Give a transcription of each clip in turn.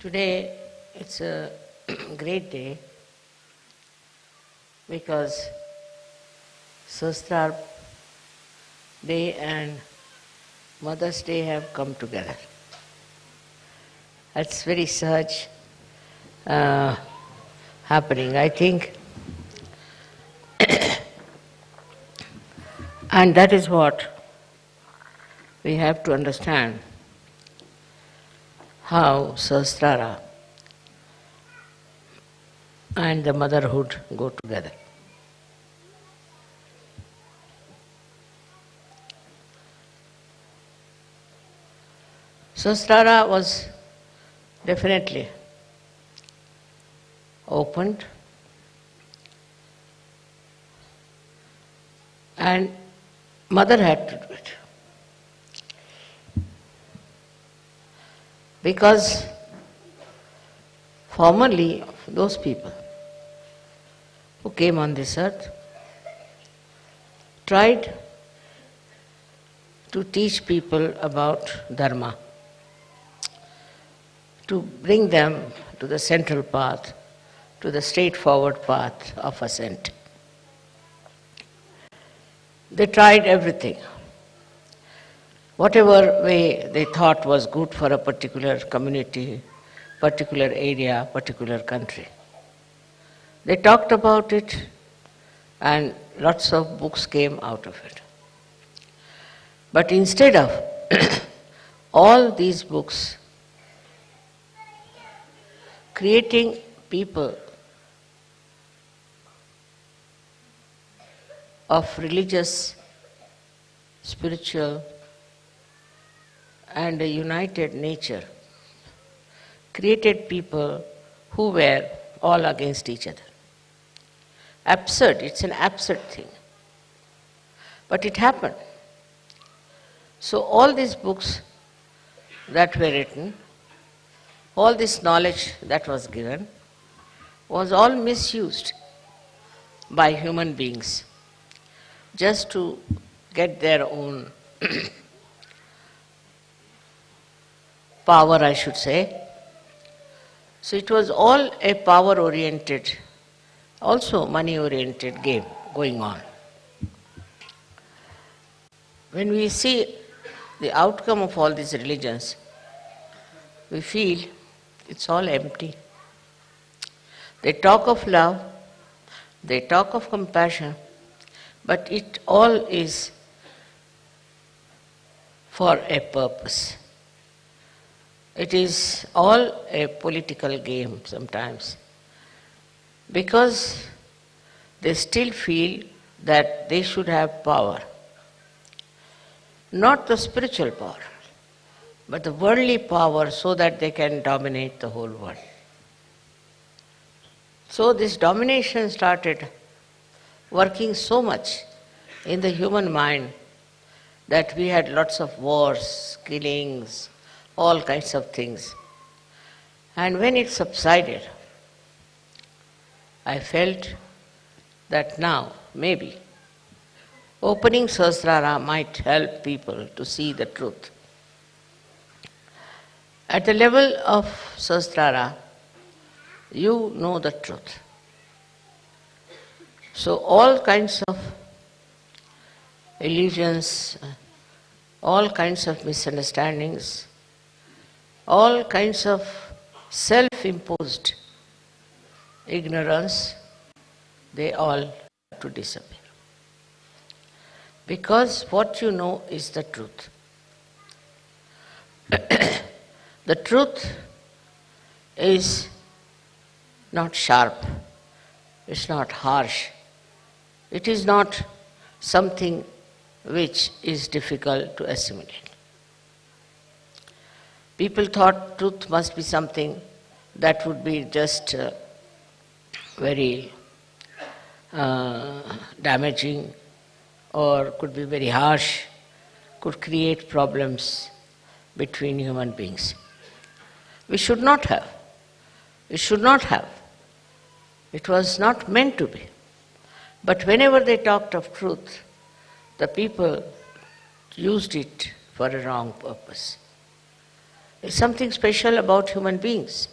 Today it's a great day because Sahasrara Day and Mother's Day have come together. That's very such uh, happening. I think, and that is what we have to understand how Sahasrara and the motherhood go together. Sahasrara was definitely opened and mother had to do it. Because formerly, those people who came on this earth tried to teach people about Dharma, to bring them to the central path, to the straightforward path of ascent. They tried everything whatever way they thought was good for a particular community, particular area, particular country. They talked about it and lots of books came out of it. But instead of all these books creating people of religious, spiritual, and a united nature created people who were all against each other. Absurd, it's an absurd thing. But it happened. So, all these books that were written, all this knowledge that was given, was all misused by human beings just to get their own power, I should say. So it was all a power oriented, also money oriented game going on. When we see the outcome of all these religions, we feel it's all empty. They talk of love, they talk of compassion, but it all is for a purpose. It is all a political game sometimes because they still feel that they should have power. Not the spiritual power, but the worldly power so that they can dominate the whole world. So this domination started working so much in the human mind that we had lots of wars, killings, all kinds of things. And when it subsided, I felt that now, maybe, opening Sahasrara might help people to see the truth. At the level of Sahasrara, you know the truth. So all kinds of illusions, all kinds of misunderstandings, all kinds of self-imposed ignorance, they all have to disappear. Because what you know is the truth. the truth is not sharp, it's not harsh, it is not something which is difficult to assimilate. People thought truth must be something that would be just uh, very uh, damaging or could be very harsh, could create problems between human beings. We should not have. We should not have. It was not meant to be. But whenever they talked of truth, the people used it for a wrong purpose. It's something special about human beings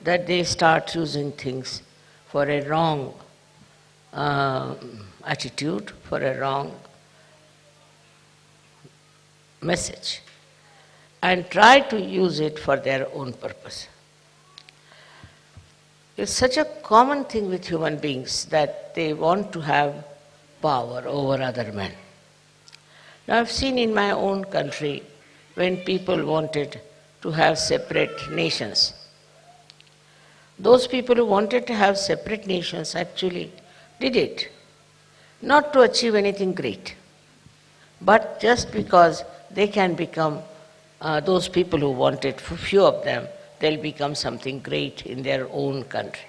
that they start using things for a wrong uh, attitude, for a wrong message, and try to use it for their own purpose. It's such a common thing with human beings that they want to have power over other men. Now, I've seen in my own country when people wanted to have separate nations. Those people who wanted to have separate nations actually did it, not to achieve anything great, but just because they can become uh, those people who wanted, for few of them, they'll become something great in their own country.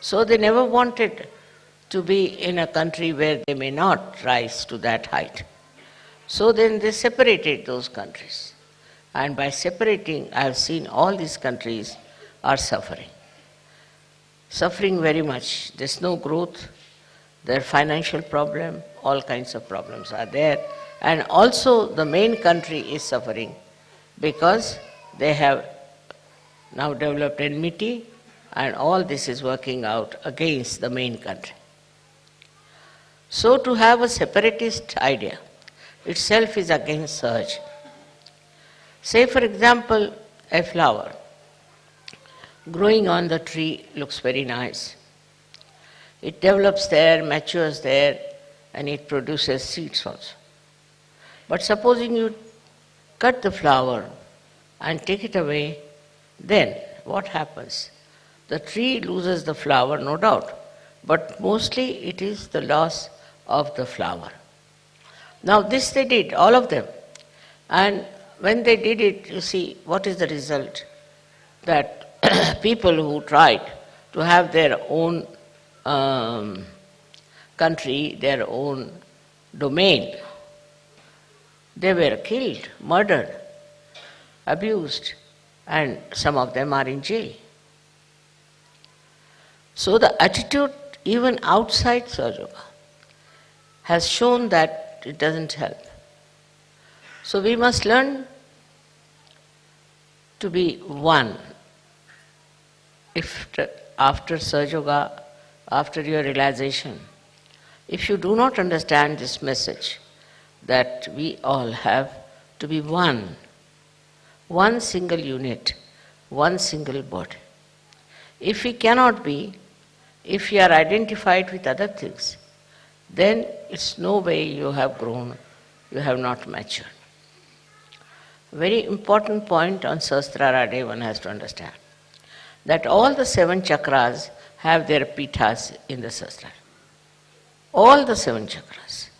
So they never wanted to be in a country where they may not rise to that height. So then they separated those countries. And by separating, I have seen all these countries are suffering. Suffering very much. There's no growth, their financial problem, all kinds of problems are there. And also the main country is suffering because they have now developed enmity and all this is working out against the main country. So to have a separatist idea itself is against Sahaj. Say for example, a flower growing on the tree looks very nice. It develops there, matures there, and it produces seeds also. But supposing you cut the flower and take it away, then what happens? The tree loses the flower, no doubt, but mostly it is the loss of the flower. Now, this they did, all of them. And when they did it, you see, what is the result? That people who tried to have their own um, country, their own domain, they were killed, murdered, abused, and some of them are in jail. So the attitude even outside Sahaja has shown that it doesn't help. So we must learn to be one. If after Sahaja after your realization, if you do not understand this message, that we all have to be one, one single unit, one single body. If we cannot be, if we are identified with other things, then it's no way you have grown, you have not matured. Very important point on Sahasrara one has to understand that all the seven chakras have their pithas in the Sahasrara. All the seven chakras.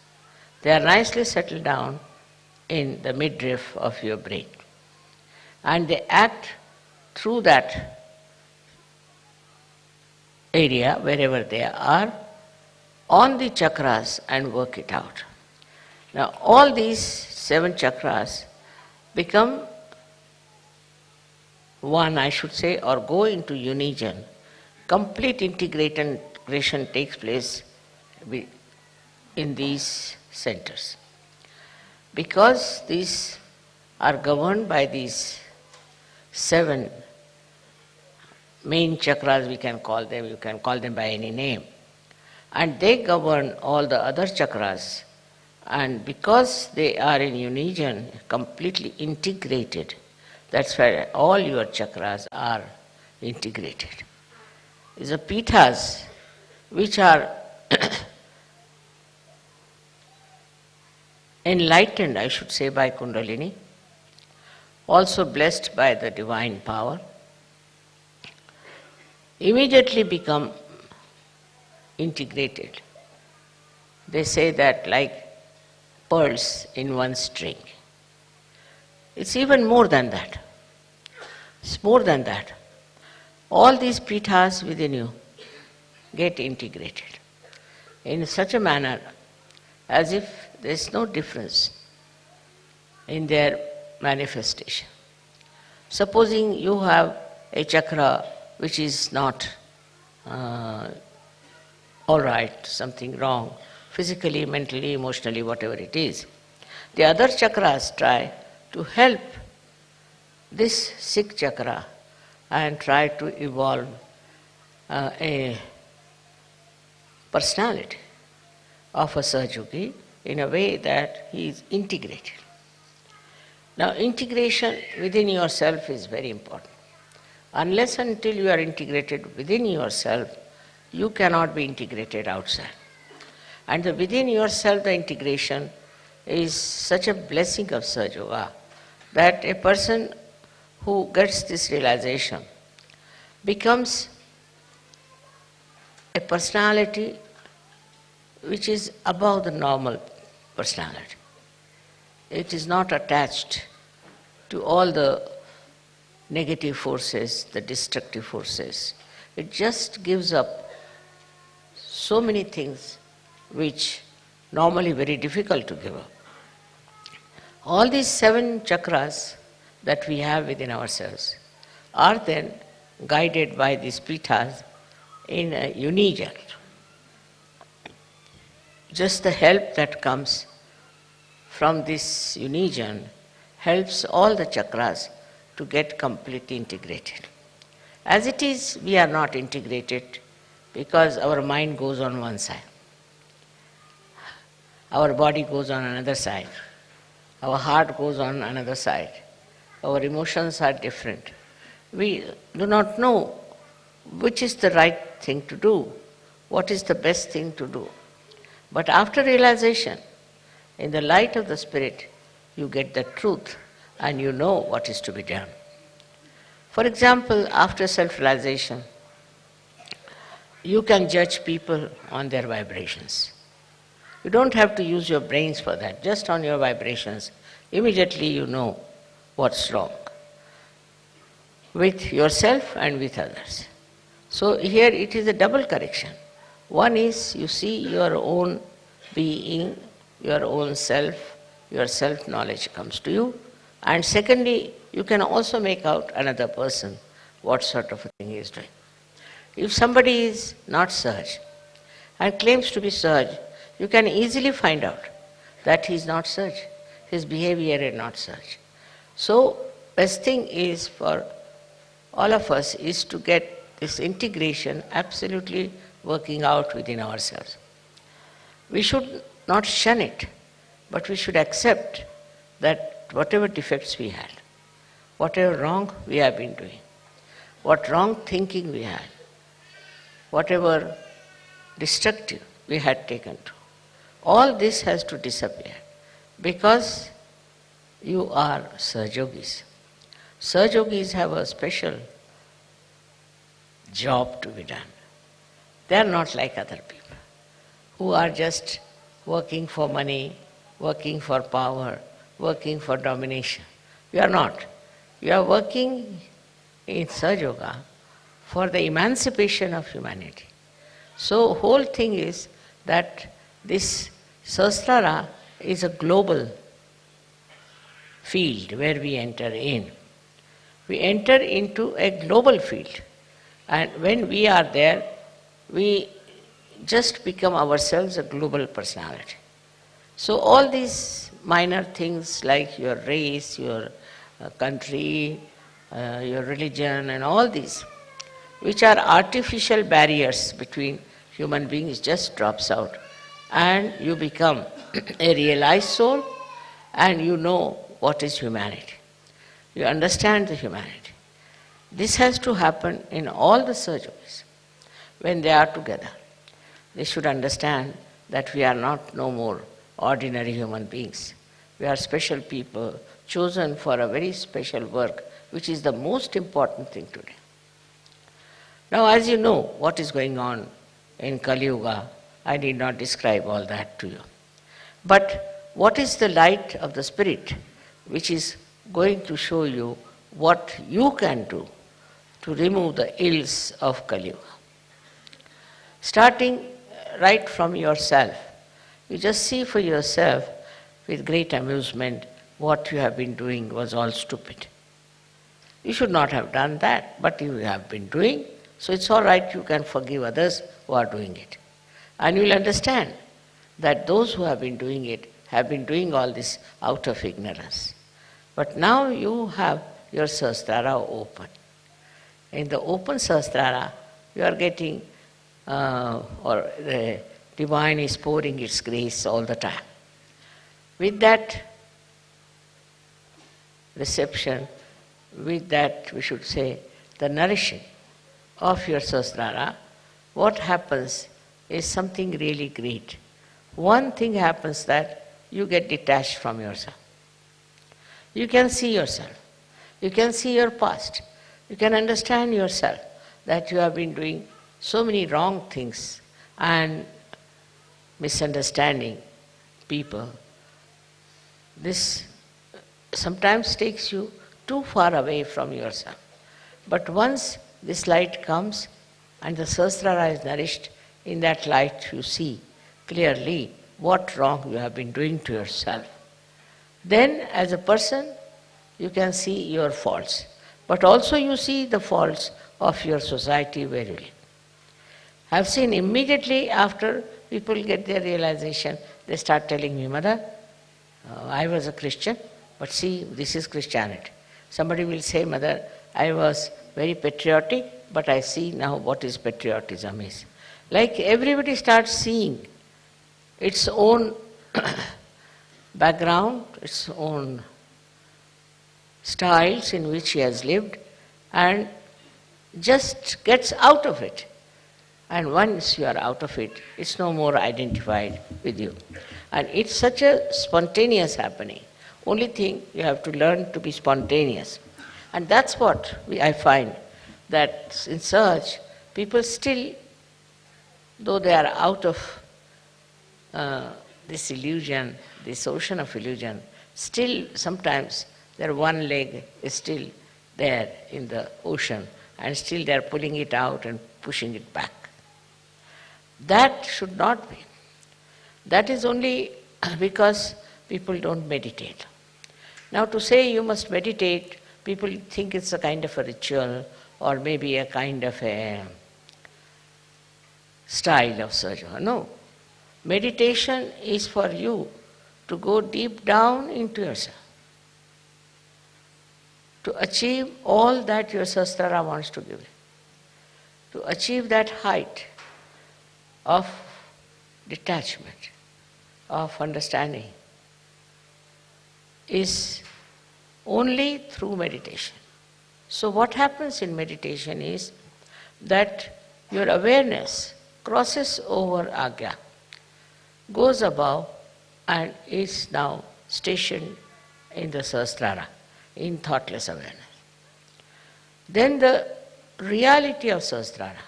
They are nicely settled down in the midriff of your brain. And they act through that area, wherever they are, on the chakras and work it out. Now, all these seven chakras become one, I should say, or go into union. Complete integration takes place in these centers. Because these are governed by these seven main chakras, we can call them, you can call them by any name. And they govern all the other chakras. And because they are in union, completely integrated, that's why all your chakras are integrated. The pithas which are enlightened, I should say, by Kundalini, also blessed by the divine power, immediately become integrated. They say that like pearls in one string. It's even more than that. It's more than that. All these pithas within you get integrated in such a manner as if there is no difference in their manifestation. Supposing you have a chakra which is not uh, all right, something wrong, physically, mentally, emotionally, whatever it is, the other chakras try to help this sixth chakra and try to evolve uh, a personality of a Sahaja Yogi in a way that he is integrated. Now, integration within yourself is very important. Unless until you are integrated within yourself, you cannot be integrated outside. And the within yourself, the integration is such a blessing of Sahaja that a person who gets this realization becomes a personality which is above the normal personality. It is not attached to all the negative forces, the destructive forces. It just gives up so many things which normally very difficult to give up. All these seven chakras that we have within ourselves are then guided by these pithas in a union. Just the help that comes from this union helps all the chakras to get completely integrated. As it is, we are not integrated because our mind goes on one side, our body goes on another side, our heart goes on another side, our emotions are different. We do not know which is the right thing to do, what is the best thing to do. But after realization, in the light of the Spirit, you get the truth and you know what is to be done. For example, after self realization, you can judge people on their vibrations. You don't have to use your brains for that, just on your vibrations. Immediately you know what's wrong with yourself and with others. So here it is a double correction. One is you see your own being, your own self, your self knowledge comes to you. And secondly, you can also make out another person what sort of a thing he is doing. If somebody is not Sahaj and claims to be Sahaj, you can easily find out that he is not such, His behavior is not such. So, best thing is for all of us is to get this integration absolutely working out within ourselves. We should not shun it, but we should accept that whatever defects we had, whatever wrong we have been doing, what wrong thinking we had, whatever destructive we had taken to, all this has to disappear because you are Sahaja Yogis. Sahajogis have a special job to be done. They are not like other people who are just working for money, working for power, working for domination. You are not. You are working in Sahaja for the emancipation of humanity. So whole thing is that this Sahasrara is a global field where we enter in. We enter into a global field. And when we are there, we just become ourselves a global personality. So all these minor things like your race, your uh, country, uh, your religion and all these, which are artificial barriers between human beings just drops out and you become a realized soul and you know what is humanity. You understand the humanity. This has to happen in all the surgeries when they are together. They should understand that we are not no more ordinary human beings. We are special people chosen for a very special work, which is the most important thing today. Now, as you know what is going on in Kali Yuga, I need not describe all that to you. But what is the light of the Spirit which is going to show you what you can do to remove the ills of Kali Yuga? Starting right from yourself, you just see for yourself with great amusement what you have been doing was all stupid. You should not have done that, but you have been doing, so it's all right, you can forgive others who are doing it. And you will understand that those who have been doing it have been doing all this out of ignorance. But now you have your Sahasrara open. In the open Sahasrara, you are getting, uh, or the divine is pouring its grace all the time. With that reception, with that, we should say, the nourishing of your Sahasrara, what happens is something really great. One thing happens that you get detached from yourself. You can see yourself. You can see your past. You can understand yourself that you have been doing so many wrong things and misunderstanding people. This sometimes takes you too far away from yourself. But once this light comes and the Sahasrara is nourished, in that light you see clearly what wrong you have been doing to yourself. Then, as a person, you can see your faults, but also you see the faults of your society where you live. I've seen immediately after people get their realization, they start telling me, Mother, uh, I was a Christian, but see, this is Christianity. Somebody will say, Mother, I was very patriotic, but I see now what is patriotism is. Like everybody starts seeing its own background, its own styles in which he has lived, and just gets out of it. And once you are out of it, it's no more identified with you. And it's such a spontaneous happening. Only thing you have to learn to be spontaneous. And that's what we, I find that in search, people still, though they are out of uh, this illusion, this ocean of illusion, still sometimes their one leg is still there in the ocean and still they are pulling it out and pushing it back. That should not be. That is only because people don't meditate. Now, to say you must meditate, people think it's a kind of a ritual or maybe a kind of a style of sadhana. No. Meditation is for you to go deep down into yourself, to achieve all that your Sahasrara wants to give you, to achieve that height of detachment, of understanding, is only through meditation. So, what happens in meditation is that your awareness crosses over agya, goes above, and is now stationed in the Sahasrara, in thoughtless awareness. Then the reality of Sahasrara,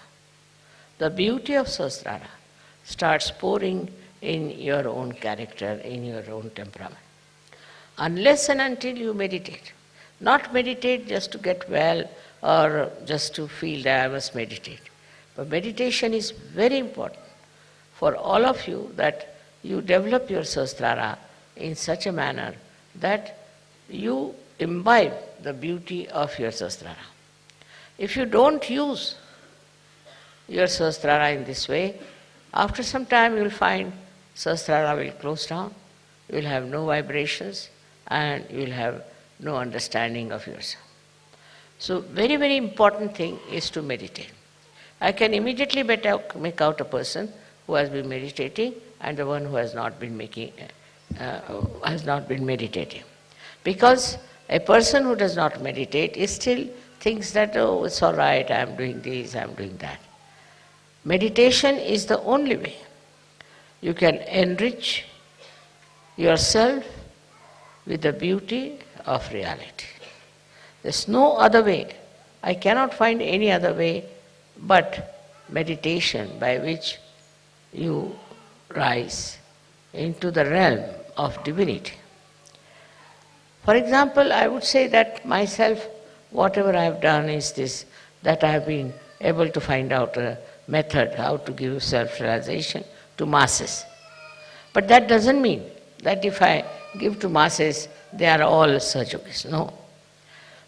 the beauty of Sahasrara, starts pouring in your own character, in your own temperament. Unless and until you meditate, not meditate just to get well or just to feel that I must meditate. But meditation is very important for all of you that you develop your sahasrara in such a manner that you imbibe the beauty of your sahasrara. If you don't use your sahasrara in this way, after some time you will find sahasrara will close down, you will have no vibrations, and you will have no understanding of yourself. So, very, very important thing is to meditate. I can immediately make out a person who has been meditating and the one who has not been making, uh, has not been meditating. Because a person who does not meditate is still thinks that, oh, it's all right, I am doing this, I am doing that. Meditation is the only way you can enrich yourself with the beauty of reality. There's no other way. I cannot find any other way but meditation by which you rise into the realm of divinity. For example, I would say that myself, whatever I have done is this, that I have been able to find out a method how to give self-realization to masses. But that doesn't mean that if I give to masses, they are all Sahaja Yogis. No.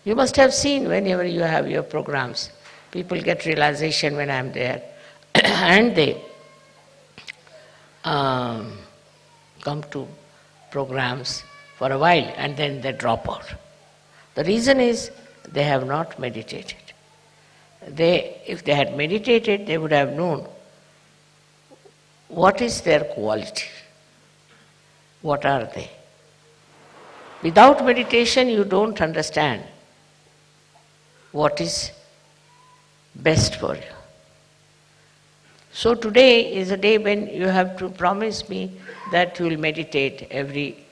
You must have seen whenever you have your programs, people get realization when I'm there and they um, come to programs for a while and then they drop out. The reason is they have not meditated. They, if they had meditated, they would have known what is their quality. What are they? Without meditation, you don't understand what is best for you. So today is a day when you have to promise me that you will meditate every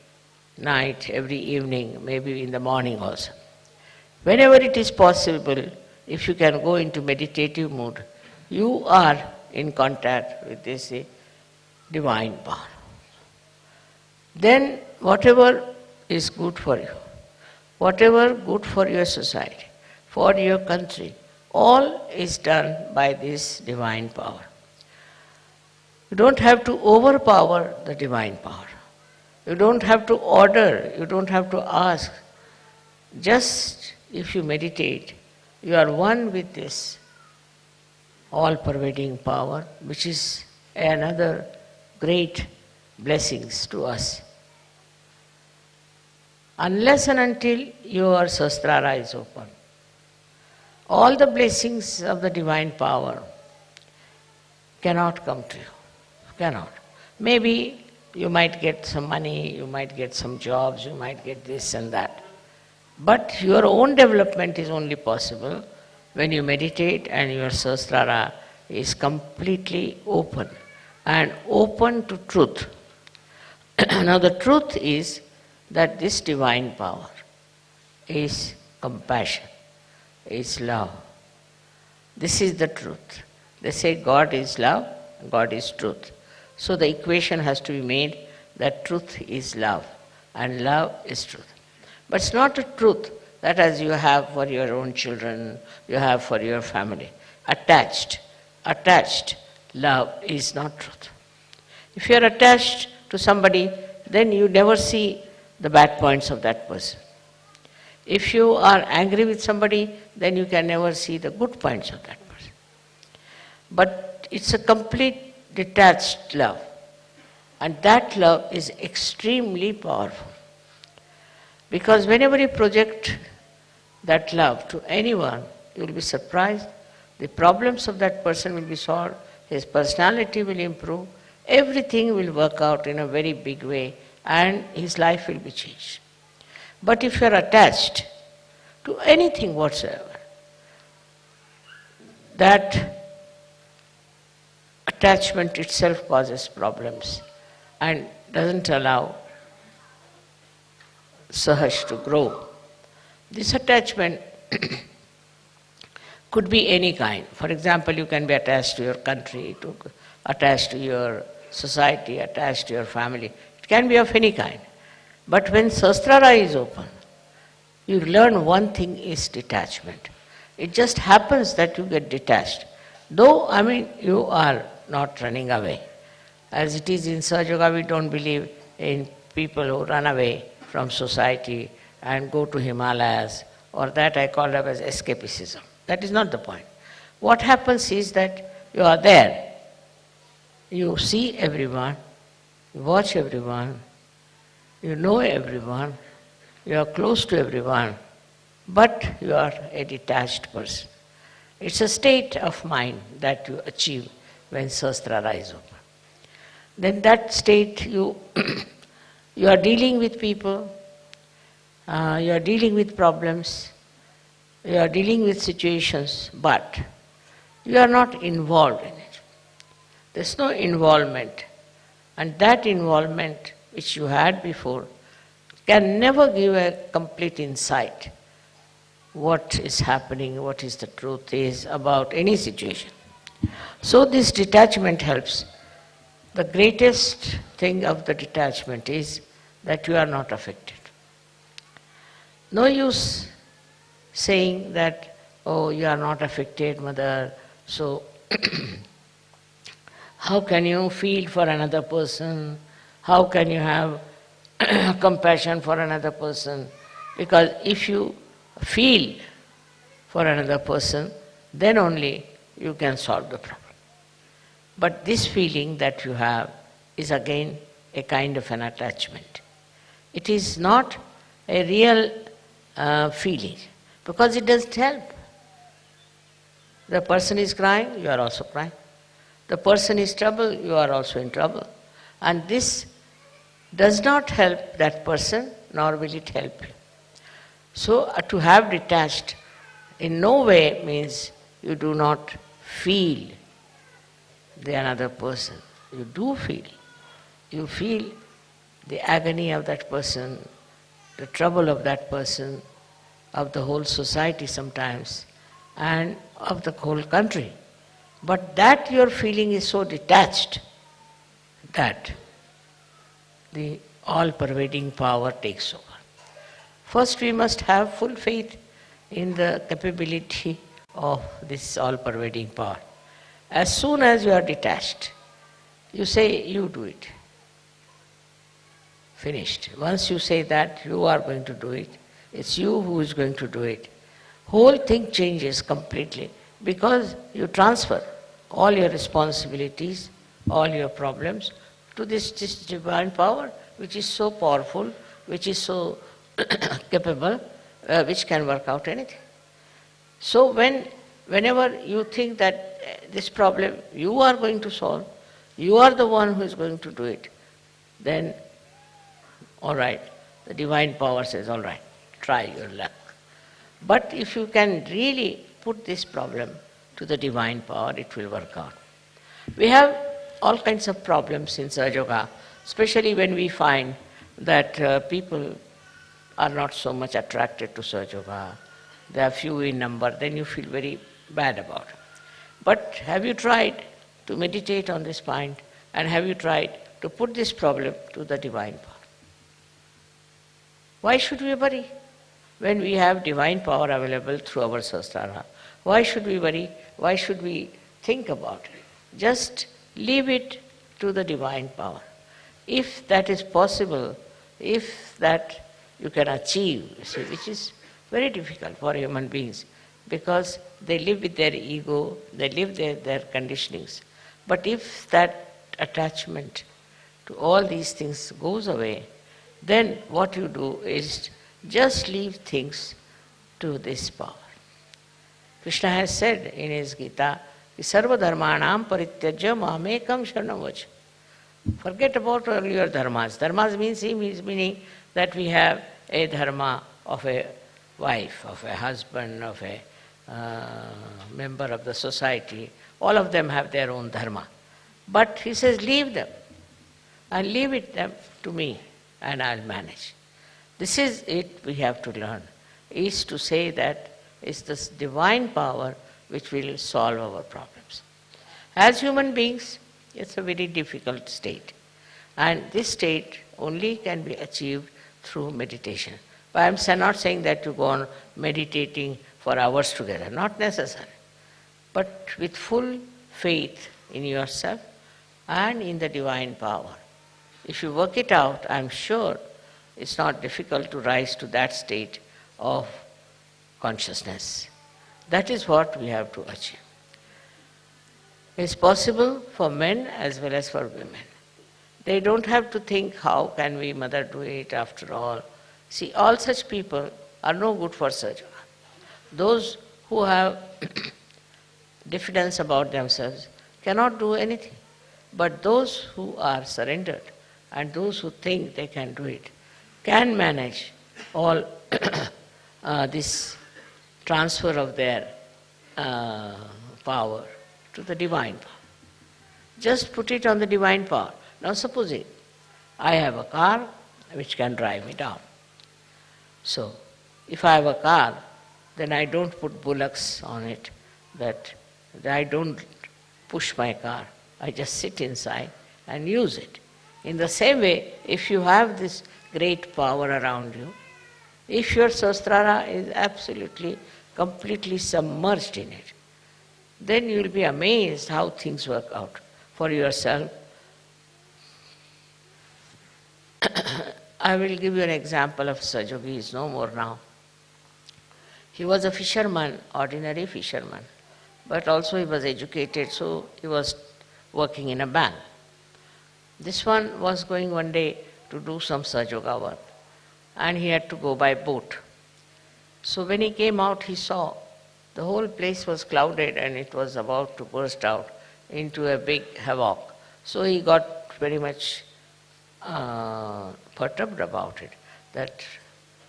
night, every evening, maybe in the morning also. Whenever it is possible, if you can go into meditative mood, you are in contact with this uh, divine power. Then whatever is good for you, whatever good for your society, for your country, all is done by this divine power. You don't have to overpower the divine power. You don't have to order, you don't have to ask. Just if you meditate, you are one with this all pervading power, which is another great blessings to us. Unless and until your sahasrara is open, all the blessings of the divine power cannot come to you. Cannot. Maybe you might get some money, you might get some jobs, you might get this and that. But your own development is only possible when you meditate and your sahasrara is completely open and open to truth. now the truth is that this divine power is compassion, is love. This is the truth. They say God is love, God is truth. So the equation has to be made that truth is love and love is truth. But it's not a truth that as you have for your own children, you have for your family. Attached, attached love is not truth. If you are attached to somebody, then you never see the bad points of that person. If you are angry with somebody, then you can never see the good points of that person. But it's a complete detached love. And that love is extremely powerful. Because whenever you project that love to anyone, you will be surprised. The problems of that person will be solved, his personality will improve, everything will work out in a very big way, and his life will be changed. But if you are attached to anything whatsoever, that attachment itself causes problems and doesn't allow Sahaj to grow. This attachment could be any kind. For example, you can be attached to your country, to, attached to your society, attached to your family. It can be of any kind. But when Sahasrara is open, you learn one thing is detachment. It just happens that you get detached. Though, I mean, you are not running away. As it is in Sahaja we don't believe in people who run away from society and go to Himalayas, or that I call it as escapism. That is not the point. What happens is that you are there, you see everyone, you watch everyone, you know everyone, you are close to everyone, but you are a detached person. It's a state of mind that you achieve when Sahasrara is open. Then that state you, you are dealing with people, uh, you are dealing with problems, you are dealing with situations, but you are not involved in it. There's no involvement. And that involvement which you had before can never give a complete insight what is happening, what is the truth is about any situation. So this detachment helps. The greatest thing of the detachment is that you are not affected. No use saying that, oh, you are not affected, mother, so how can you feel for another person? How can you have compassion for another person? Because if you feel for another person, then only you can solve the problem. But this feeling that you have is again a kind of an attachment. It is not a real uh, feeling. Because it doesn't help. The person is crying, you are also crying. The person is trouble, you are also in trouble. And this does not help that person, nor will it help you. So, uh, to have detached in no way means you do not feel the another person. You do feel. You feel the agony of that person, the trouble of that person, of the whole society sometimes, and of the whole country. But that your feeling is so detached that the all pervading power takes over. First, we must have full faith in the capability of this all pervading power. As soon as you are detached, you say, You do it. Finished. Once you say that, you are going to do it, it's you who is going to do it. Whole thing changes completely because you transfer all your responsibilities, all your problems to this, this divine power which is so powerful, which is so capable, uh, which can work out anything. So when, whenever you think that uh, this problem you are going to solve, you are the one who is going to do it, then all right, the divine power says, all right, try your luck. But if you can really put this problem to the divine power, it will work out. We have all kinds of problems in Yoga, especially when we find that uh, people are not so much attracted to Yoga. They are few in number, then you feel very bad about it. But have you tried to meditate on this point and have you tried to put this problem to the divine power? Why should we worry when we have divine power available through our Sahasrara? Why should we worry? Why should we think about it? Just leave it to the divine power. If that is possible, if that you can achieve, see, which is very difficult for human beings because they live with their ego, they live their, their conditionings. But if that attachment to all these things goes away, then what you do is just leave things to this power. Krishna has said in his Gita, Sarva dharmanam parityajya mamekam sharanam Forget about all your dharmas. Dharmas means meaning that we have a dharma of a wife, of a husband, of a uh, member of the society. All of them have their own dharma. But he says, leave them and leave it them to me and I'll manage. This is it we have to learn, is to say that it's this divine power which will solve our problems. As human beings, it's a very difficult state. And this state only can be achieved through meditation. But I'm not saying that you go on meditating for hours together, not necessary. But with full faith in yourself and in the divine power. If you work it out, I'm sure it's not difficult to rise to that state of consciousness. That is what we have to achieve. It's possible for men as well as for women. They don't have to think, how can we mother do it after all? See, all such people are no good for such. Those who have diffidence about themselves cannot do anything. But those who are surrendered and those who think they can do it can manage all uh, this transfer of their uh, power to the divine power. Just put it on the divine power. Now supposing I have a car which can drive me down. So if I have a car, then I don't put bullocks on it, that I don't push my car. I just sit inside and use it. In the same way, if you have this great power around you, if your sahasrara is absolutely, completely submerged in it, then you will be amazed how things work out for yourself. I will give you an example of he is no more now. He was a fisherman, ordinary fisherman, but also he was educated, so he was working in a bank. This one was going one day to do some Sahaja Yoga work and he had to go by boat. So when he came out, he saw the whole place was clouded and it was about to burst out into a big havoc. So he got very much uh, perturbed about it, that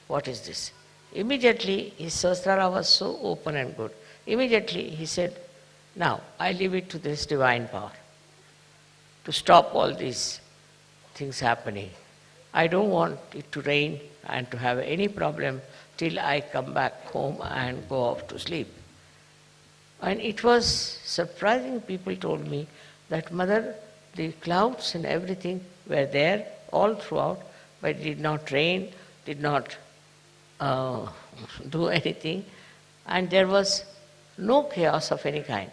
what is this? Immediately his Sahasrara was so open and good. Immediately he said, now I leave it to this divine power to stop all these things happening. I don't want it to rain and to have any problem till I come back home and go off to sleep. And it was surprising, people told me that mother, the clouds and everything were there all throughout, but it did not rain, did not uh, do anything, and there was no chaos of any kind.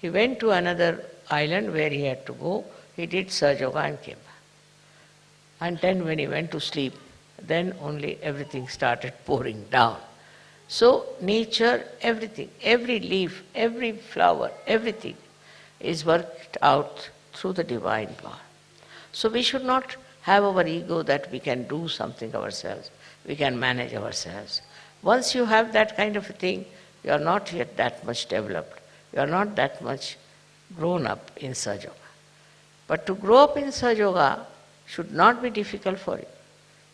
He went to another island where he had to go, he did Sahaja Yoga and came back. And then when he went to sleep, then only everything started pouring down. So nature, everything, every leaf, every flower, everything is worked out through the divine power. So we should not have our ego that we can do something ourselves, we can manage ourselves. Once you have that kind of a thing, you are not yet that much developed. You are not that much grown up in Sahaja Yoga. But to grow up in Sahaja Yoga should not be difficult for you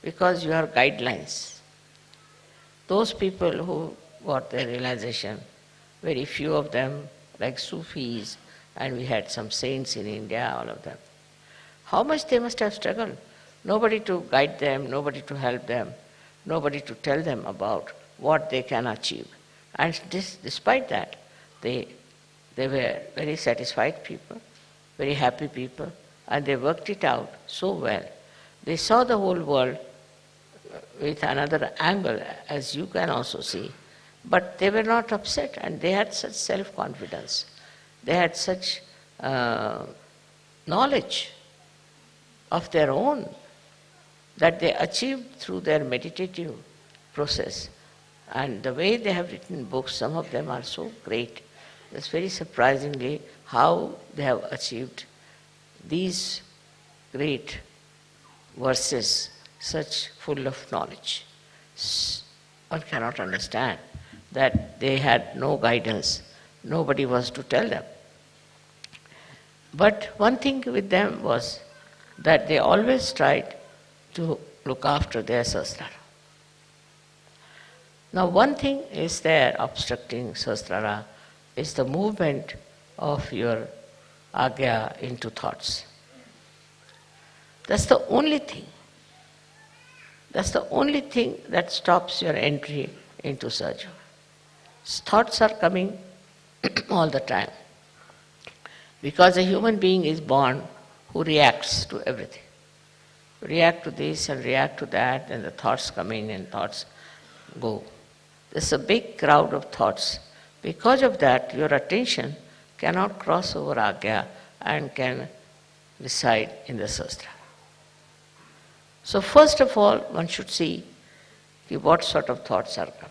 because you have guidelines. Those people who got their realization, very few of them, like Sufis, and we had some saints in India, all of them. How much they must have struggled. Nobody to guide them, nobody to help them, nobody to tell them about what they can achieve. And this, despite that, they, they were very satisfied people, very happy people, and they worked it out so well. They saw the whole world with another angle, as you can also see. But they were not upset and they had such self confidence. They had such uh, knowledge of their own that they achieved through their meditative process. And the way they have written books, some of them are so great. It's very surprisingly how they have achieved these great verses such full of knowledge. One cannot understand that they had no guidance, nobody was to tell them. But one thing with them was that they always tried to look after their sahasrara. Now, one thing is there obstructing sahasrara is the movement of your agya into thoughts. That's the only thing. That's the only thing that stops your entry into Sahaja. Thoughts are coming all the time. Because a human being is born who reacts to everything. React to this and react to that, and the thoughts come in and thoughts go. There's a big crowd of thoughts. Because of that, your attention cannot cross over Agya and can reside in the Sahasrara. So first of all, one should see what sort of thoughts are coming.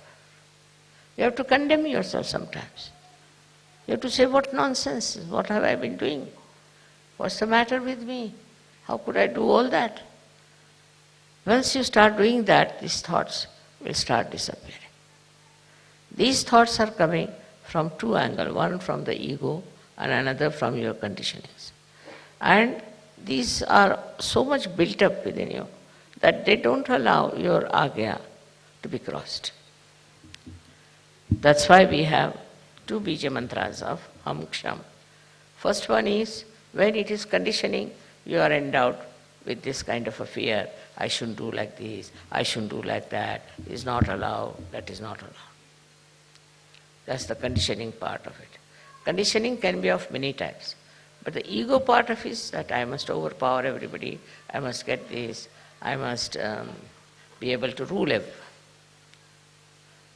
You have to condemn yourself sometimes. You have to say, what nonsense, what have I been doing? What's the matter with me? How could I do all that? Once you start doing that, these thoughts will start disappearing. These thoughts are coming from two angles, one from the ego and another from your conditionings. And these are so much built up within you that they don't allow your agya to be crossed. That's why we have two bija mantras of Ham Ksham. First one is when it is conditioning, you are endowed with this kind of a fear. I shouldn't do like this, I shouldn't do like that, is not allowed, that is not allowed. That's the conditioning part of it. Conditioning can be of many types. But the ego part of it is that I must overpower everybody, I must get this, I must um, be able to rule everyone.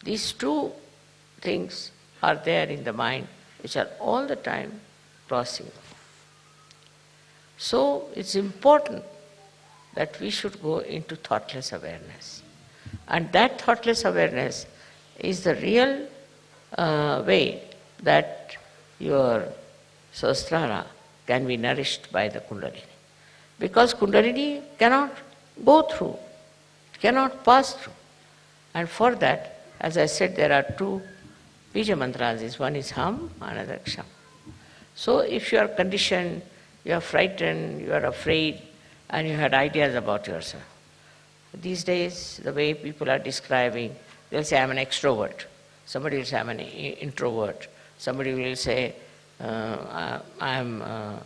These two things are there in the mind which are all the time crossing. So it's important that we should go into thoughtless awareness. And that thoughtless awareness is the real uh, way that your sahasrara can be nourished by the kundalini. Because kundalini cannot go through, cannot pass through. And for that, As I said, there are two Bija mantras. One is Ham, another Ksham. So if you are conditioned, you are frightened, you are afraid, and you had ideas about yourself. These days, the way people are describing, they'll say, I'm an extrovert. Somebody will say, I'm an introvert. Somebody will say, uh, I'm a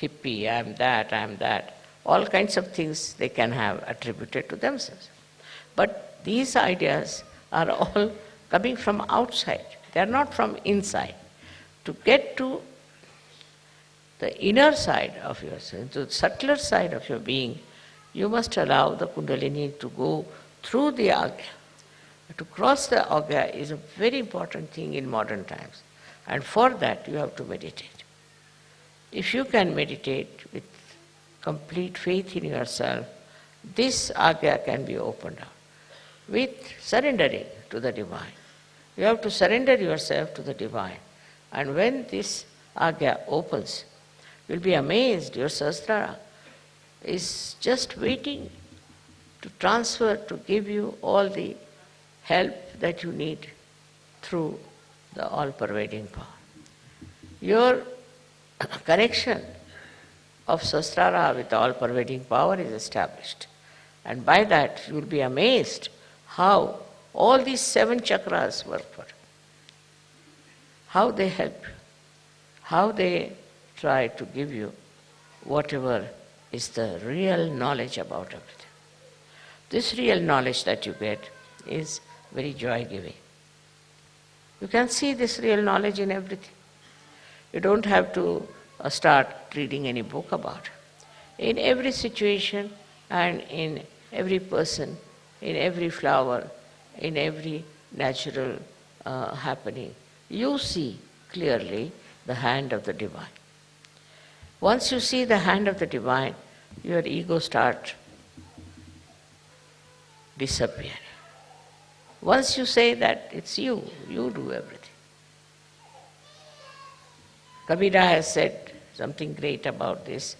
hippie, I'm that, I'm that. All kinds of things they can have attributed to themselves. But these ideas are all coming from outside, they are not from inside. To get to the inner side of yourself, to the subtler side of your being, you must allow the Kundalini to go through the Agya. To cross the Agya is a very important thing in modern times. And for that, you have to meditate. If you can meditate with complete faith in yourself, this Agya can be opened up with surrendering to the divine. You have to surrender yourself to the divine. And when this Agya opens, you'll be amazed, your Sahasrara is just waiting to transfer, to give you all the help that you need through the all pervading power. Your connection of Sahasrara with the all pervading power is established. And by that, you will be amazed how all these seven chakras work for you, how they help how they try to give you whatever is the real knowledge about everything. This real knowledge that you get is very joy giving. You can see this real knowledge in everything. You don't have to uh, start reading any book about it. In every situation and in every person, in every flower, in every natural uh, happening, you see clearly the hand of the divine. Once you see the hand of the divine, your ego starts disappearing. Once you say that it's you, you do everything. Kabira has said something great about this.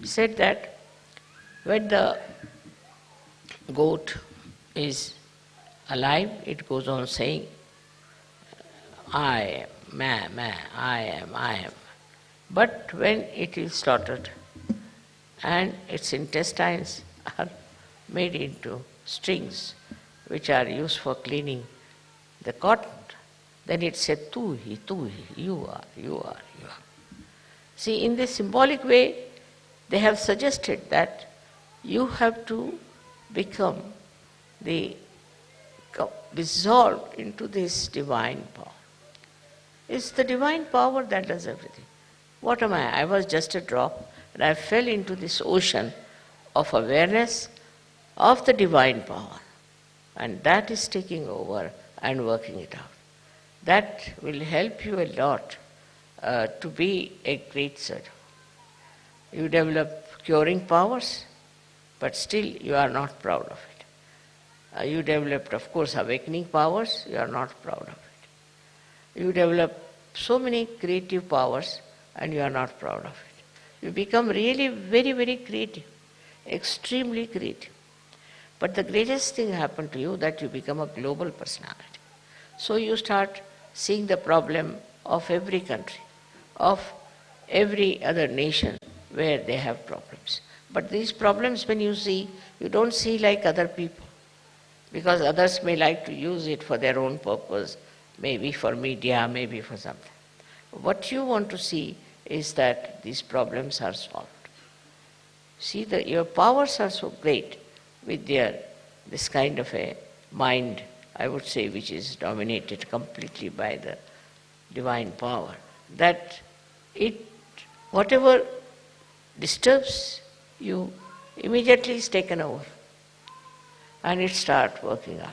He said that when the goat is alive, it goes on saying, I am, ma, ma, I am, I am. But when it is slaughtered and its intestines are made into strings which are used for cleaning the cotton, then it said, Tu hi, tu hi, you are, you are, you are. See, in this symbolic way, they have suggested that you have to become the dissolved into this divine power. It's the divine power that does everything. What am I? I was just a drop and I fell into this ocean of awareness of the divine power. And that is taking over and working it out. That will help you a lot uh, to be a great sadhu. You develop curing powers, but still you are not proud of it. Uh, you developed, of course, awakening powers, you are not proud of it. You develop so many creative powers and you are not proud of it. You become really very, very creative, extremely creative. But the greatest thing happened to you that you become a global personality. So you start seeing the problem of every country, of every other nation where they have problems. But these problems, when you see, you don't see like other people because others may like to use it for their own purpose, maybe for media, maybe for something. What you want to see is that these problems are solved. See, that your powers are so great with their this kind of a mind, I would say, which is dominated completely by the divine power, that it, whatever disturbs you, immediately is taken over and it starts working out.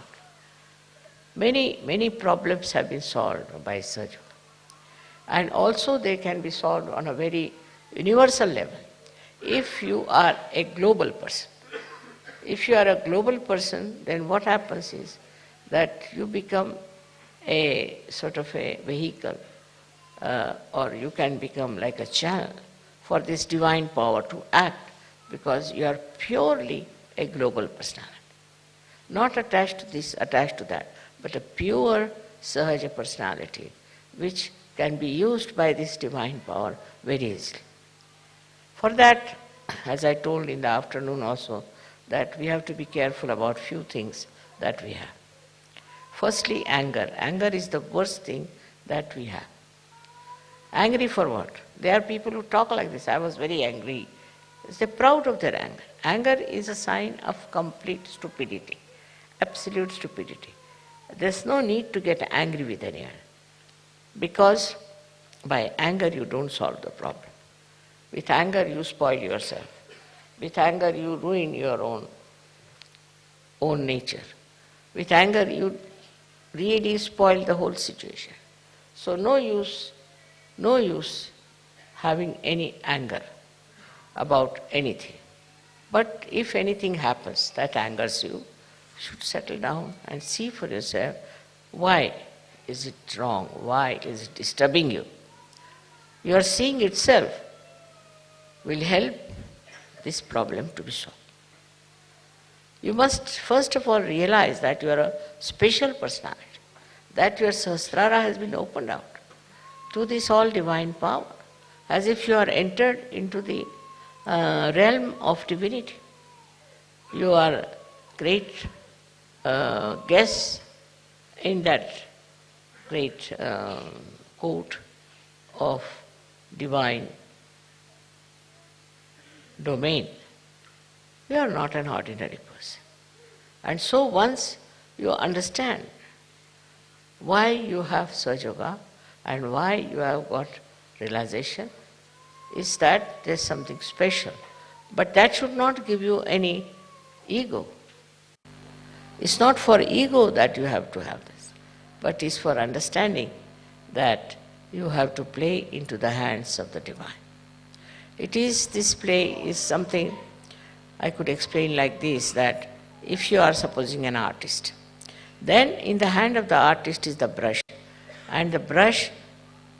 Many, many problems have been solved by surgery. And also they can be solved on a very universal level. If you are a global person, if you are a global person, then what happens is that you become a sort of a vehicle, uh, or you can become like a channel for this divine power to act because you are purely a global personality not attached to this, attached to that. but a pure Sahaja personality which can be used by this divine power very easily. For that, as I told in the afternoon also, that we have to be careful about few things that we have. Firstly, anger. Anger is the worst thing that we have. Angry for what? There are people who talk like this. I was very angry. They're proud of their anger. Anger is a sign of complete stupidity, absolute stupidity. There's no need to get angry with anyone because by anger you don't solve the problem. With anger you spoil yourself. With anger you ruin your own own nature. With anger you really spoil the whole situation. So no use, no use having any anger about anything. But if anything happens that angers you, you should settle down and see for yourself why is it wrong, why is it disturbing you. Your seeing itself will help this problem to be solved. You must first of all realize that you are a special personality, that your Sahasrara has been opened out to this all divine power, as if you are entered into the uh, realm of divinity. You are great uh, guests in that great uh, court of divine domain. You are not an ordinary person. And so once you understand why you have Sahaja and why you have got realization, is that there's something special. But that should not give you any ego. It's not for ego that you have to have this, but it's for understanding that you have to play into the hands of the divine. It is, this play is something I could explain like this that if you are supposing an artist, then in the hand of the artist is the brush, and the brush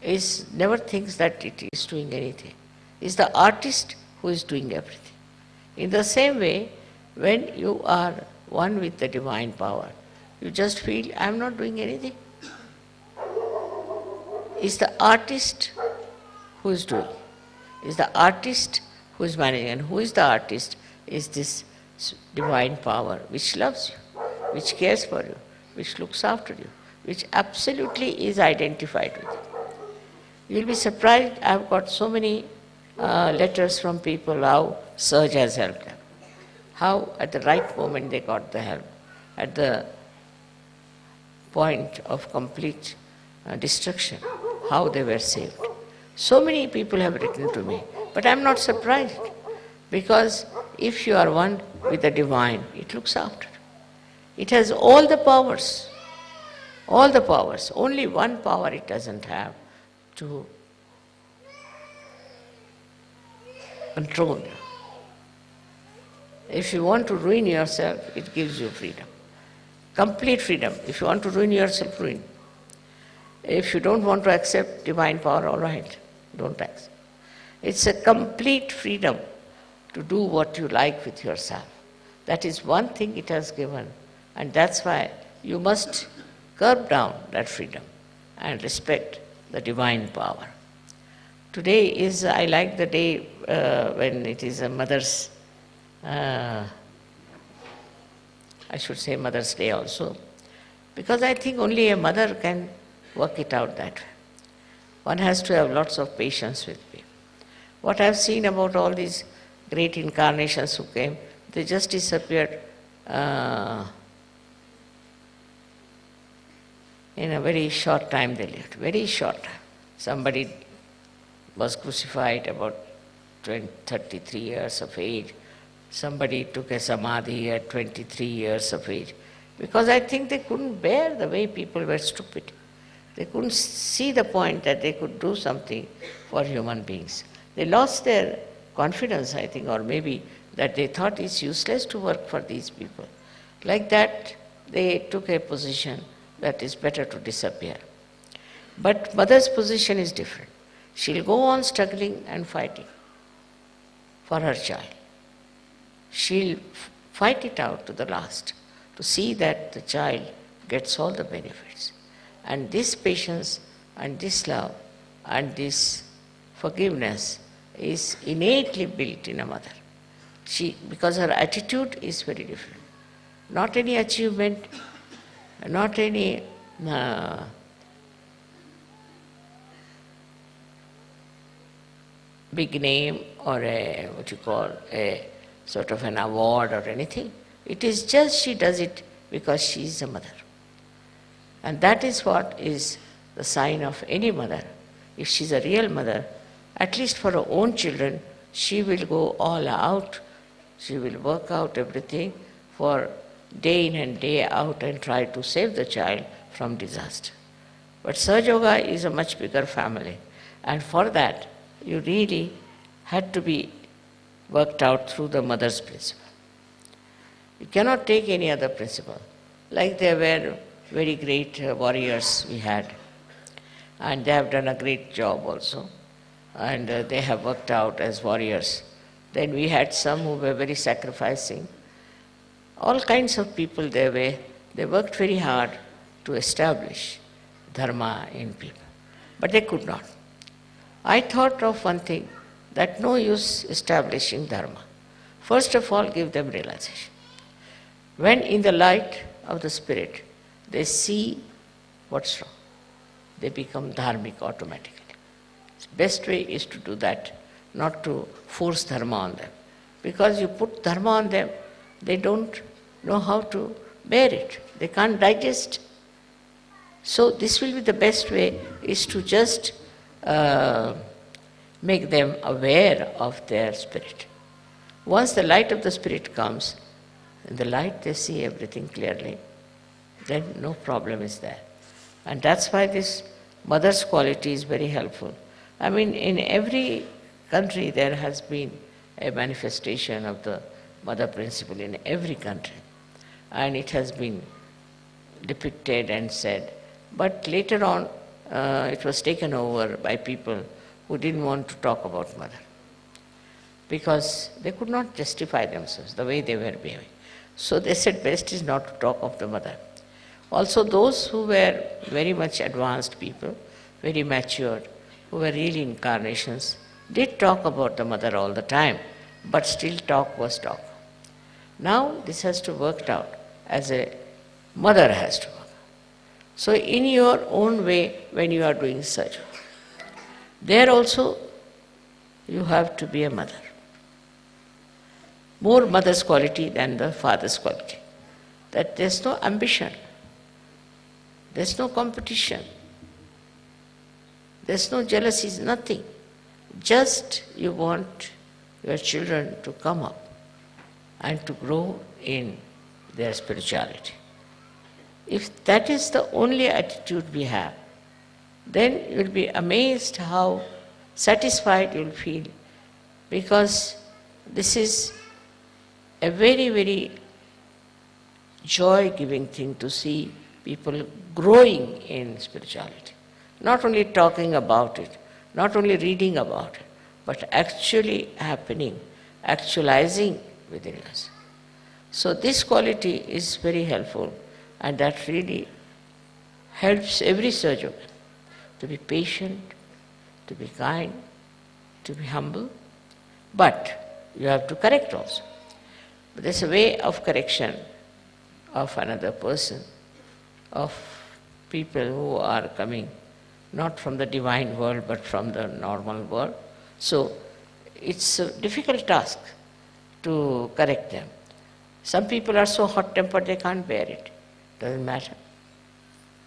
is never thinks that it is doing anything. It's the artist who is doing everything. In the same way, when you are one with the divine power, you just feel, I am not doing anything. It's the artist who is doing. It's the artist who is managing. And who is the artist? Is this divine power which loves you, which cares for you, which looks after you, which absolutely is identified with you. You'll be surprised, I've got so many uh, letters from people how Sahaj has helped them. How at the right moment they got the help. At the point of complete uh, destruction, how they were saved. So many people have written to me, but I'm not surprised because if you are one with the divine, it looks after. It has all the powers, all the powers. Only one power it doesn't have to control you. If you want to ruin yourself, it gives you freedom. Complete freedom. If you want to ruin yourself, ruin. If you don't want to accept divine power, all right, don't accept. It's a complete freedom to do what you like with yourself. That is one thing it has given, and that's why you must curb down that freedom and respect the divine power. Today is, I like the day uh, when it is a mother's, uh, I should say Mother's Day also, because I think only a mother can work it out that way. One has to have lots of patience with me. What I've seen about all these great incarnations who came, they just disappeared uh, in a very short time they lived, very short time. Somebody was crucified about 20, 33 years of age. Somebody took a samadhi at 23 years of age. Because I think they couldn't bear the way people were stupid. They couldn't see the point that they could do something for human beings. They lost their confidence, I think, or maybe that they thought it's useless to work for these people. Like that, they took a position that is better to disappear. But mother's position is different. She'll go on struggling and fighting for her child. She'll fight it out to the last to see that the child gets all the benefits. And this patience and this love and this forgiveness is innately built in a mother. She, because her attitude is very different. Not any achievement, not any uh, big name or a, what you call, a sort of an award or anything. It is just she does it because she is a mother. And that is what is the sign of any mother. If she's a real mother, at least for her own children, she will go all out. She will work out everything for day in and day out and try to save the child from disaster. But Sahaja Yoga is a much bigger family. And for that, you really had to be worked out through the mother's principle. You cannot take any other principle. Like there were very great uh, warriors we had, and they have done a great job also, and uh, they have worked out as warriors. Then we had some who were very sacrificing. All kinds of people there were. They worked very hard to establish dharma in people, but they could not. I thought of one thing that no use establishing dharma. First of all, give them realization. When in the light of the spirit, they see what's wrong, they become dharmic automatically. Best way is to do that, not to force dharma on them. Because you put dharma on them, they don't know how to bear it. They can't digest. So this will be the best way is to just uh, make them aware of their spirit. Once the light of the spirit comes, in the light they see everything clearly, then no problem is there. And that's why this mother's quality is very helpful. I mean, in every country there has been a manifestation of the mother principle in every country. And it has been depicted and said. But later on, uh, it was taken over by people who didn't want to talk about mother because they could not justify themselves the way they were behaving. So they said best is not to talk of the mother. Also those who were very much advanced people, very matured, who were really incarnations, did talk about the mother all the time, but still talk was talk. Now this has to work out as a mother has to work. So in your own way when you are doing such, there also you have to be a mother. More mother's quality than the father's quality. That there's no ambition, there's no competition, there's no jealousy, nothing. Just you want your children to come up and to grow in their spirituality. If that is the only attitude we have, then you'll be amazed how satisfied you'll feel because this is a very, very joy giving thing to see people growing in spirituality. Not only talking about it, not only reading about it, but actually happening, actualizing within us. So, this quality is very helpful and that really helps every surgeon to be patient, to be kind, to be humble, but you have to correct also. But there's a way of correction of another person, of people who are coming not from the divine world but from the normal world. So it's a difficult task to correct them. Some people are so hot tempered they can't bear it. Doesn't matter.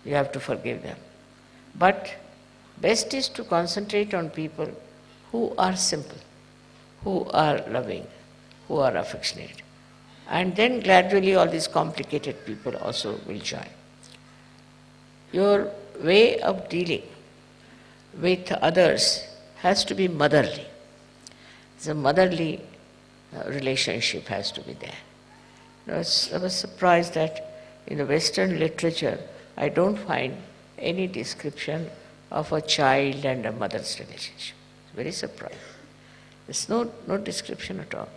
You have to forgive them. But best is to concentrate on people who are simple, who are loving, who are affectionate. And then gradually all these complicated people also will join. Your way of dealing with others has to be motherly. The motherly uh, relationship has to be there. I was, I was surprised that in the Western literature, I don't find any description of a child and a mother's relationship. Very surprising. There's no, no description at all.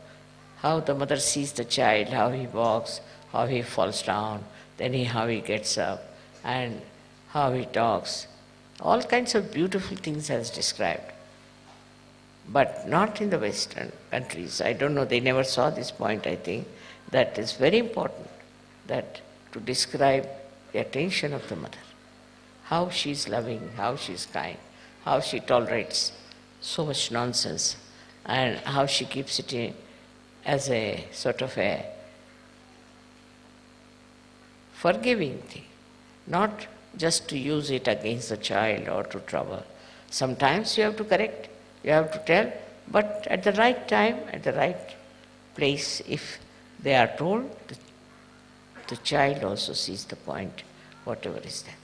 How the mother sees the child, how he walks, how he falls down, then he, how he gets up, and how he talks. All kinds of beautiful things as described. But not in the Western countries. I don't know, they never saw this point, I think. That is very important, that to describe the attention of the mother, how she is loving, how she is kind, how she tolerates so much nonsense, and how she keeps it in as a sort of a forgiving thing, not just to use it against the child or to trouble. Sometimes you have to correct, you have to tell, but at the right time, at the right place, if they are told, the, the child also sees the point, whatever is there.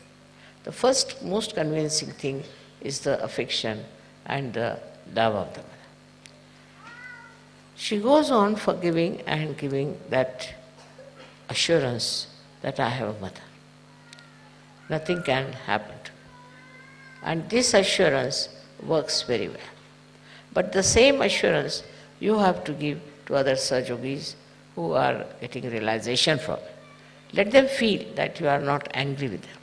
The first most convincing thing is the affection and the love of the mother. She goes on forgiving and giving that assurance that I have a mother. Nothing can happen. And this assurance works very well. But the same assurance you have to give to other Sahaja Yogis who are getting realization from it. Let them feel that you are not angry with them.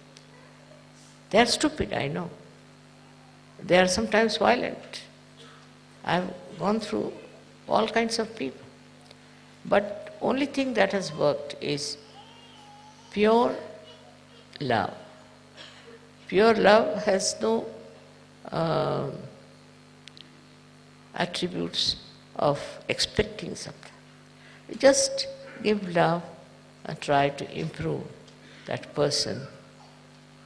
They are stupid, I know. They are sometimes violent. I have gone through all kinds of people. But only thing that has worked is pure love. Pure love has no uh, attributes of expecting something. Just give love and try to improve that person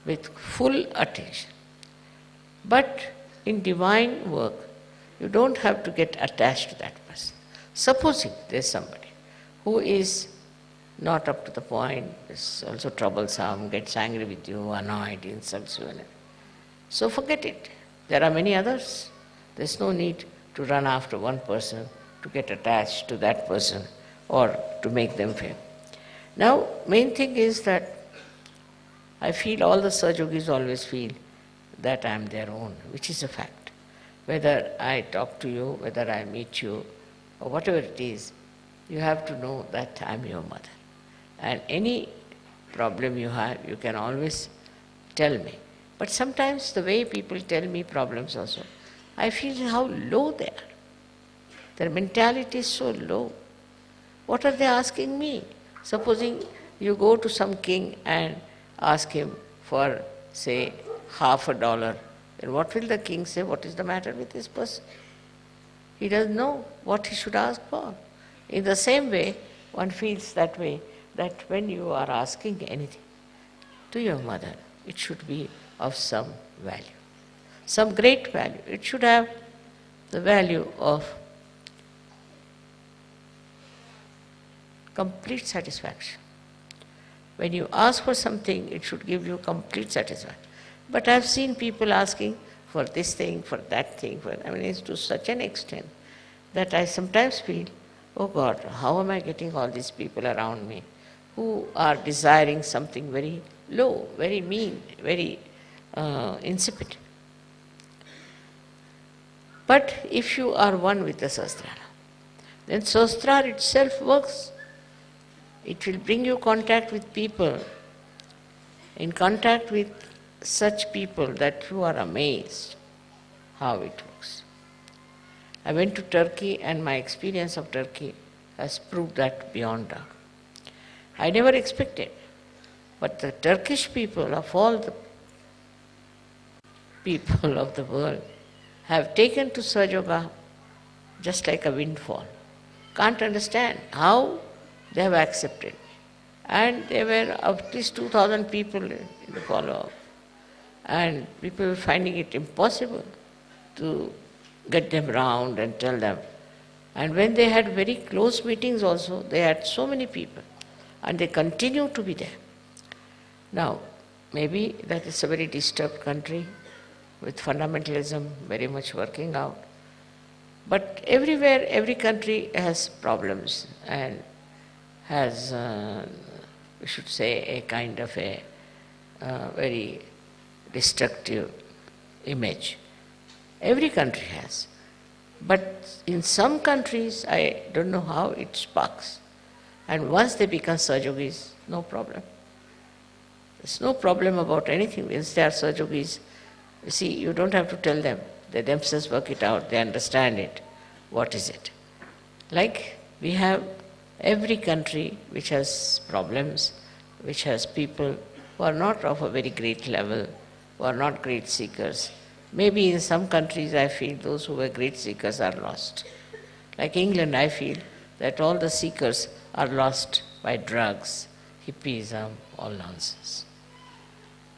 with full attention. But in divine work, you don't have to get attached to that person. Supposing there's somebody who is not up to the point, is also troublesome, gets angry with you, annoyed, insults you. So forget it. There are many others. There's no need to run after one person, to get attached to that person, or to make them feel. Now, main thing is that I feel all the Sahaja Yogis always feel that I am their own, which is a fact. Whether I talk to you, whether I meet you, or whatever it is, you have to know that I am your mother. And any problem you have, you can always tell me. But sometimes the way people tell me problems also, I feel how low they are. Their mentality is so low. What are they asking me? Supposing you go to some king and ask him for, say, half a dollar, then what will the king say? What is the matter with this person? He doesn't know what he should ask for. In the same way, one feels that way that when you are asking anything to your mother, it should be of some value, some great value. It should have the value of complete satisfaction. When you ask for something, it should give you complete satisfaction. But I've seen people asking for this thing, for that thing, for I mean it's to such an extent that I sometimes feel, oh God, how am I getting all these people around me who are desiring something very low, very mean, very uh, insipid. But if you are one with the Sahasrara, then Sahasrara itself works. It will bring you contact with people, in contact with such people that you are amazed how it works. I went to Turkey and my experience of Turkey has proved that beyond doubt. I never expected. But the Turkish people, of all the people of the world, have taken to Sahaja just like a windfall. Can't understand how they have accepted. And there were at least 2,000 people in the follow-up. And people were finding it impossible to get them round and tell them. And when they had very close meetings also, they had so many people and they continue to be there. Now, maybe that is a very disturbed country with fundamentalism very much working out. But everywhere, every country has problems and has, uh, we should say, a kind of a uh, very destructive image. Every country has. But in some countries, I don't know how it sparks. And once they become Sahaja Yogis, no problem. There's no problem about anything. Once they are Sahaja Yogis, you see, you don't have to tell them. They themselves work it out, they understand it. What is it? Like we have every country which has problems, which has people who are not of a very great level, who are not great seekers. Maybe in some countries I feel those who were great seekers are lost. Like England, I feel that all the seekers are lost by drugs, hippiesm, all nonsense.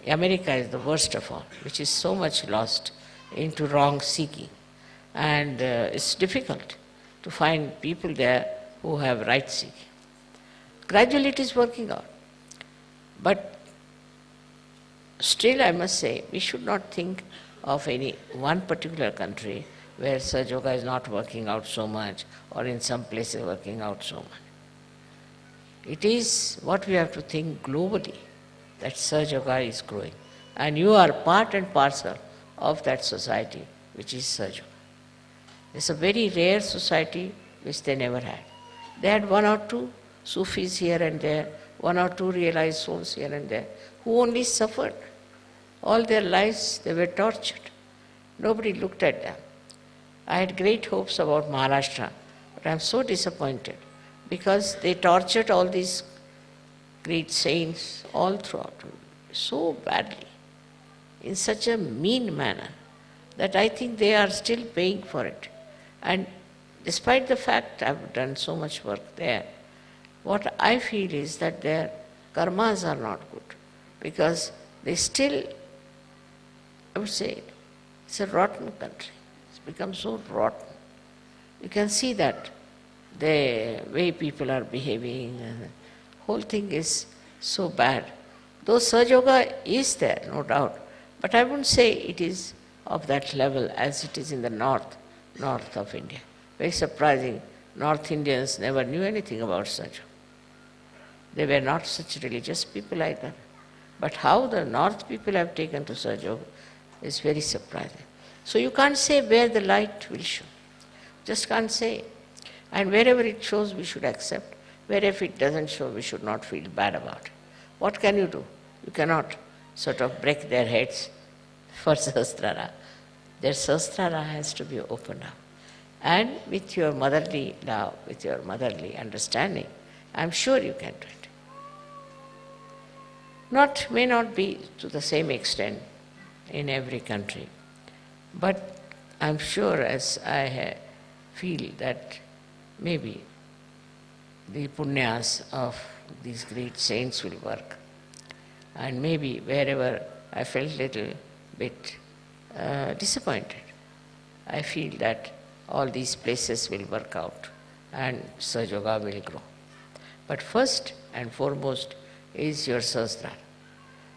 America is the worst of all, which is so much lost into wrong seeking. And uh, it's difficult to find people there who have right seeking. Gradually it is working out. But still I must say, we should not think of any one particular country where Sahaja Yoga is not working out so much or in some places working out so much. It is what we have to think globally that Yoga is growing. And you are part and parcel of that society, which is Yoga. It's a very rare society which they never had. They had one or two Sufis here and there, one or two realized souls here and there, who only suffered. All their lives they were tortured. Nobody looked at them. I had great hopes about Maharashtra, but I am so disappointed because they tortured all these great saints all throughout so badly, in such a mean manner, that I think they are still paying for it. And despite the fact I've done so much work there, what I feel is that their karmas are not good because they still, I would say, it's a rotten country. It's become so rotten. You can see that the way people are behaving, whole thing is so bad. Though Sahaja Yoga is there, no doubt, but I wouldn't say it is of that level as it is in the north, north of India. Very surprising. North Indians never knew anything about Sahaja. They were not such religious people either. But how the north people have taken to Sahaja is very surprising. So you can't say where the light will show. Just can't say. And wherever it shows, we should accept. Wherever it doesn't show, we should not feel bad about it. What can you do? You cannot sort of break their heads for Sahasrara. Their Sahasrara has to be opened up. And with your motherly love, with your motherly understanding, I'm sure you can do it. Not, may not be to the same extent in every country, but I'm sure as I feel that maybe the punyas of these great saints will work. And maybe wherever I felt a little bit uh, disappointed, I feel that all these places will work out and Sahaja will grow. But first and foremost is your Sahasrara.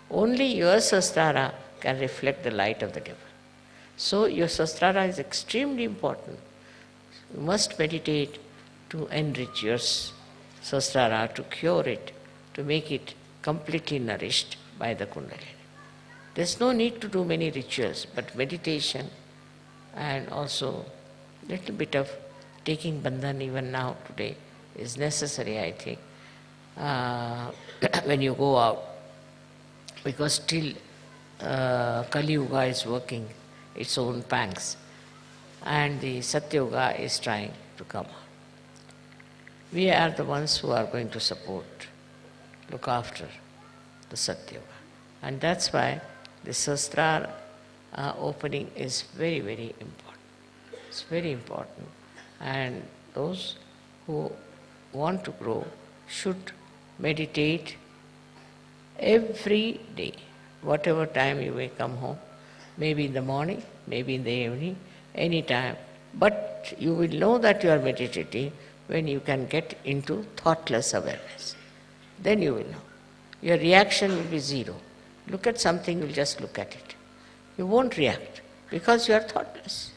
Only your Sahasrara can reflect the light of the devil. So your Sahasrara is extremely important. You must meditate to enrich your Sahasrara, to cure it, to make it completely nourished by the Kundalini. There's no need to do many rituals, but meditation and also little bit of taking bandhan even now today is necessary, I think, uh, when you go out, because still uh, Kali Yuga is working its own pangs, and the Satya Yuga is trying to come. We are the ones who are going to support, look after the Satya Yuga. And that's why the Sahasrara uh, opening is very, very important. It's very important. And those who want to grow should meditate every day, whatever time you may come home, maybe in the morning, maybe in the evening, any time. But you will know that you are meditating when you can get into thoughtless awareness. Then you will know. Your reaction will be zero. Look at something, you'll just look at it. You won't react because you are thoughtless.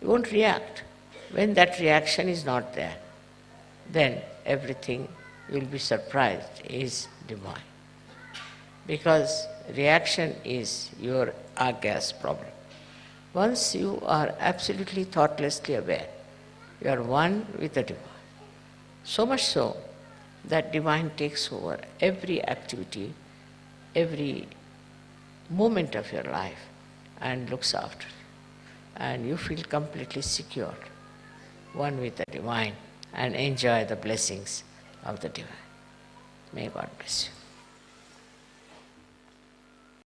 You won't react. When that reaction is not there, then everything you'll be surprised is divine. Because reaction is your Agya's problem. Once you are absolutely thoughtlessly aware, you are one with the divine. So much so that divine takes over every activity every moment of your life and looks after you. And you feel completely secure, one with the divine, and enjoy the blessings of the divine. May God bless you.